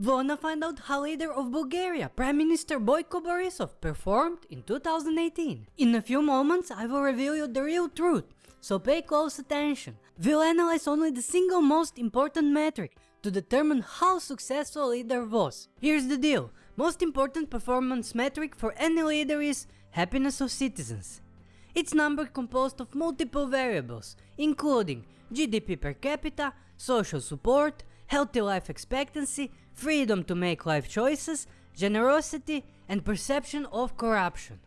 Wanna find out how leader of Bulgaria, Prime Minister Boyko Borisov performed in 2018? In a few moments I will reveal you the real truth, so pay close attention. We'll analyze only the single most important metric to determine how successful a leader was. Here's the deal, most important performance metric for any leader is happiness of citizens. It's number composed of multiple variables, including GDP per capita, social support, healthy life expectancy, freedom to make life choices, generosity and perception of corruption.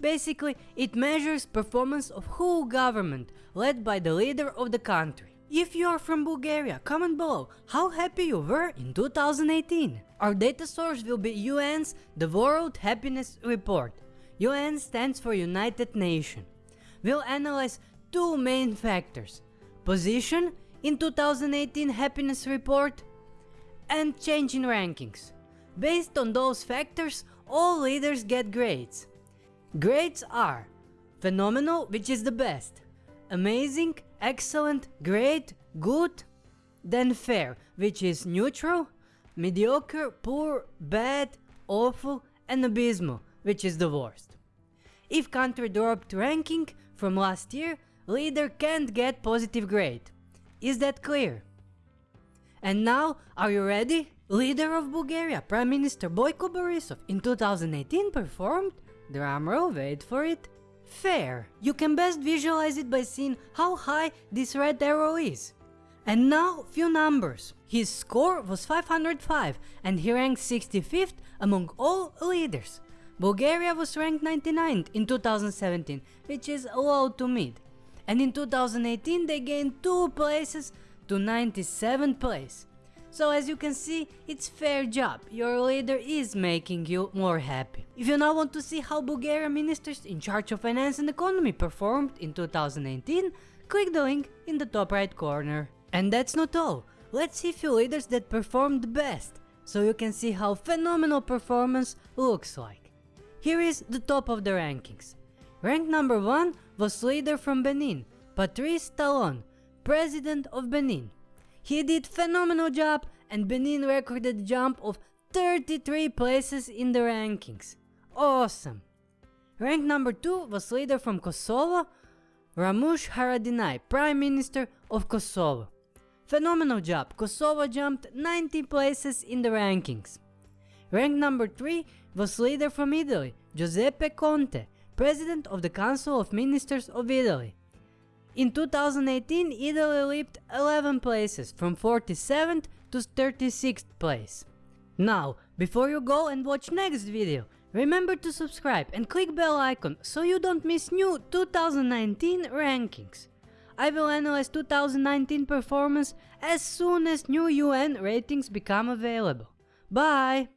Basically, it measures performance of whole government led by the leader of the country. If you are from Bulgaria, comment below how happy you were in 2018. Our data source will be UN's The World Happiness Report. UN stands for United Nations. We'll analyze two main factors. Position in 2018 happiness report and change in rankings. Based on those factors, all leaders get grades. Grades are phenomenal, which is the best, amazing, excellent, great, good, then fair, which is neutral, mediocre, poor, bad, awful, and abysmal, which is the worst. If country dropped ranking from last year, leader can't get positive grade. Is that clear? And now, are you ready? Leader of Bulgaria, Prime Minister Boyko Borisov in 2018 performed, drumroll wait for it, fair. You can best visualize it by seeing how high this red arrow is. And now few numbers. His score was 505 and he ranked 65th among all leaders. Bulgaria was ranked 99th in 2017, which is low to mid and in 2018 they gained 2 places to 97th place. So as you can see, it's fair job, your leader is making you more happy. If you now want to see how Bulgarian ministers in charge of finance and economy performed in 2018, click the link in the top right corner. And that's not all, let's see few leaders that performed best, so you can see how phenomenal performance looks like. Here is the top of the rankings. Rank number 1 was leader from Benin, Patrice Talon, president of Benin. He did phenomenal job and Benin recorded jump of 33 places in the rankings. Awesome! Rank number 2 was leader from Kosovo, Ramush Haradinaj, Prime Minister of Kosovo. Phenomenal job, Kosovo jumped 90 places in the rankings. Rank number 3 was leader from Italy, Giuseppe Conte, President of the Council of Ministers of Italy. In 2018, Italy leaped 11 places from 47th to 36th place. Now, before you go and watch next video, remember to subscribe and click bell icon so you don't miss new 2019 rankings. I will analyze 2019 performance as soon as new UN ratings become available. Bye!